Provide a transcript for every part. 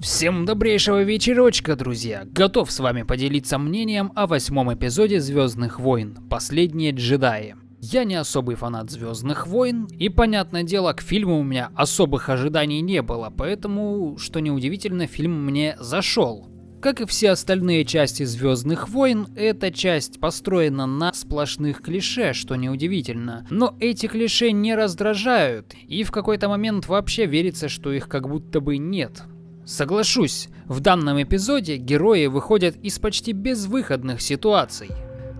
Всем добрейшего вечерочка, друзья! Готов с вами поделиться мнением о восьмом эпизоде Звездных войн «Последние джедаи». Я не особый фанат Звездных войн, и, понятное дело, к фильму у меня особых ожиданий не было, поэтому, что неудивительно, фильм мне зашел. Как и все остальные части Звездных войн, эта часть построена на сплошных клише, что неудивительно. Но эти клише не раздражают, и в какой-то момент вообще верится, что их как будто бы нет. Соглашусь, в данном эпизоде герои выходят из почти безвыходных ситуаций.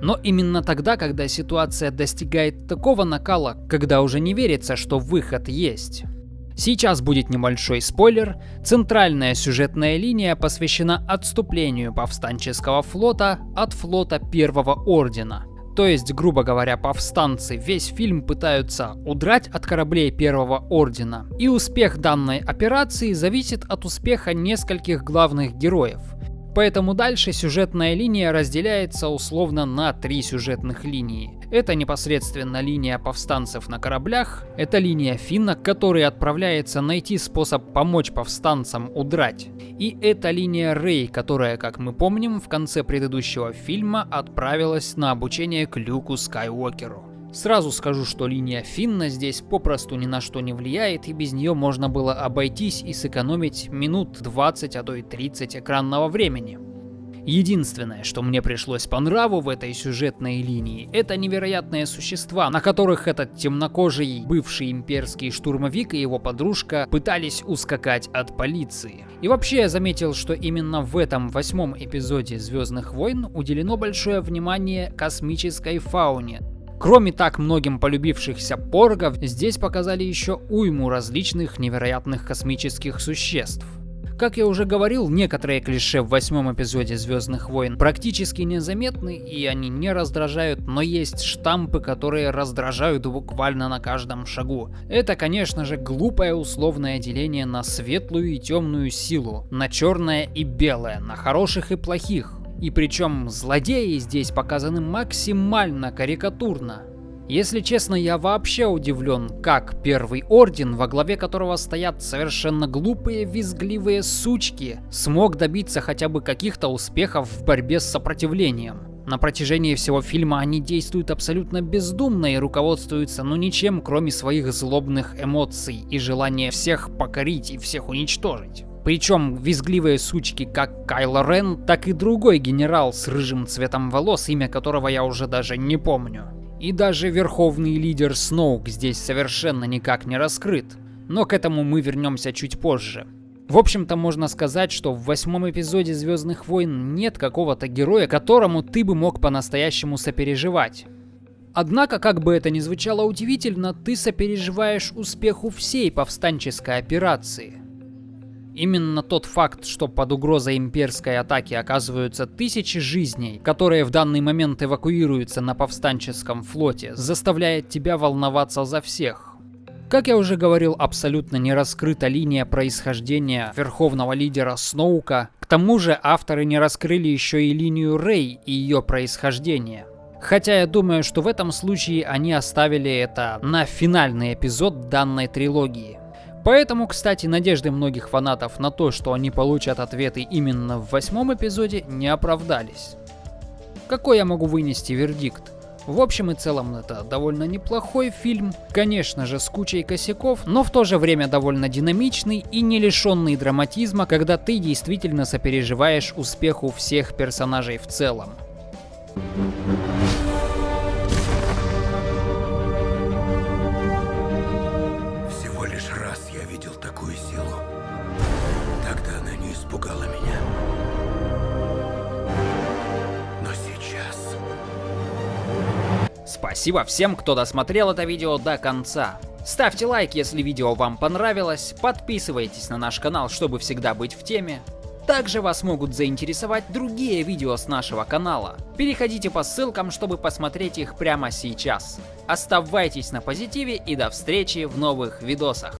Но именно тогда, когда ситуация достигает такого накала, когда уже не верится, что выход есть. Сейчас будет небольшой спойлер. Центральная сюжетная линия посвящена отступлению повстанческого флота от флота Первого Ордена. То есть, грубо говоря, повстанцы весь фильм пытаются удрать от кораблей Первого Ордена. И успех данной операции зависит от успеха нескольких главных героев. Поэтому дальше сюжетная линия разделяется условно на три сюжетных линии. Это непосредственно линия повстанцев на кораблях, это линия Финна, который отправляется найти способ помочь повстанцам удрать. И это линия Рэй, которая, как мы помним, в конце предыдущего фильма отправилась на обучение к Люку Скайуокеру. Сразу скажу, что линия Финна здесь попросту ни на что не влияет, и без нее можно было обойтись и сэкономить минут 20, а то и 30 экранного времени. Единственное, что мне пришлось по нраву в этой сюжетной линии, это невероятные существа, на которых этот темнокожий бывший имперский штурмовик и его подружка пытались ускакать от полиции. И вообще я заметил, что именно в этом восьмом эпизоде Звездных войн уделено большое внимание космической фауне, Кроме так многим полюбившихся поргов, здесь показали еще уйму различных невероятных космических существ. Как я уже говорил, некоторые клише в восьмом эпизоде Звездных войн практически незаметны и они не раздражают, но есть штампы, которые раздражают буквально на каждом шагу. Это, конечно же, глупое условное деление на светлую и темную силу, на черное и белое, на хороших и плохих. И причем злодеи здесь показаны максимально карикатурно. Если честно, я вообще удивлен, как Первый Орден, во главе которого стоят совершенно глупые, визгливые сучки, смог добиться хотя бы каких-то успехов в борьбе с сопротивлением. На протяжении всего фильма они действуют абсолютно бездумно и руководствуются ну ничем, кроме своих злобных эмоций и желания всех покорить и всех уничтожить. Причем визгливые сучки как Кайло Рен, так и другой генерал с рыжим цветом волос, имя которого я уже даже не помню. И даже верховный лидер Сноук здесь совершенно никак не раскрыт. Но к этому мы вернемся чуть позже. В общем-то, можно сказать, что в восьмом эпизоде Звездных войн нет какого-то героя, которому ты бы мог по-настоящему сопереживать. Однако, как бы это ни звучало удивительно, ты сопереживаешь успеху всей повстанческой операции. Именно тот факт, что под угрозой имперской атаки оказываются тысячи жизней, которые в данный момент эвакуируются на повстанческом флоте, заставляет тебя волноваться за всех. Как я уже говорил, абсолютно не раскрыта линия происхождения верховного лидера Сноука. К тому же авторы не раскрыли еще и линию Рэй и ее происхождение. Хотя я думаю, что в этом случае они оставили это на финальный эпизод данной трилогии. Поэтому, кстати, надежды многих фанатов на то, что они получат ответы именно в восьмом эпизоде, не оправдались. Какой я могу вынести вердикт? В общем и целом это довольно неплохой фильм, конечно же с кучей косяков, но в то же время довольно динамичный и не лишенный драматизма, когда ты действительно сопереживаешь успеху всех персонажей в целом. Спасибо всем, кто досмотрел это видео до конца. Ставьте лайк, если видео вам понравилось, подписывайтесь на наш канал, чтобы всегда быть в теме. Также вас могут заинтересовать другие видео с нашего канала. Переходите по ссылкам, чтобы посмотреть их прямо сейчас. Оставайтесь на позитиве и до встречи в новых видосах.